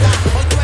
Hoy